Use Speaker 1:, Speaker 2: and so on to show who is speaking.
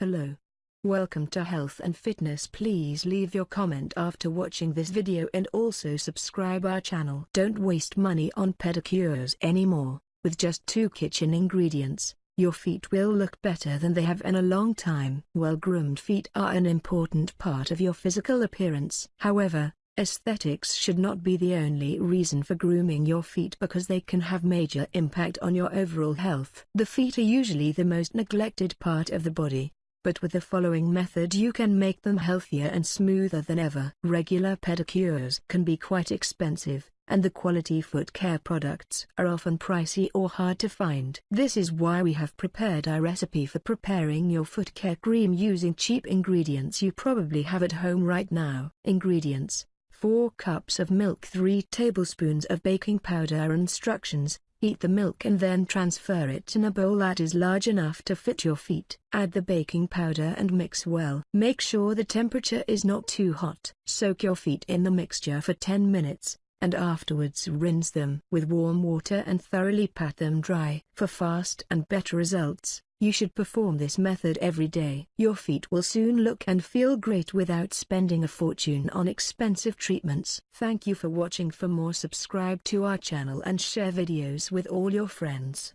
Speaker 1: Hello. Welcome to Health and Fitness please leave your comment after watching this video and also subscribe our channel. Don't waste money on pedicures anymore, with just two kitchen ingredients, your feet will look better than they have in a long time. Well-groomed feet are an important part of your physical appearance. However, Aesthetics should not be the only reason for grooming your feet because they can have major impact on your overall health. The feet are usually the most neglected part of the body, but with the following method you can make them healthier and smoother than ever. Regular pedicures can be quite expensive, and the quality foot care products are often pricey or hard to find. This is why we have prepared our recipe for preparing your foot care cream using cheap ingredients you probably have at home right now. Ingredients 4 cups of milk 3 tablespoons of baking powder Instructions, heat the milk and then transfer it in a bowl that is large enough to fit your feet. Add the baking powder and mix well. Make sure the temperature is not too hot. Soak your feet in the mixture for 10 minutes, and afterwards rinse them with warm water and thoroughly pat them dry. For fast and better results, you should perform this method every day. Your feet will soon look and feel great without spending a fortune on expensive treatments. Thank you for watching for more subscribe to our channel and share videos with all your friends.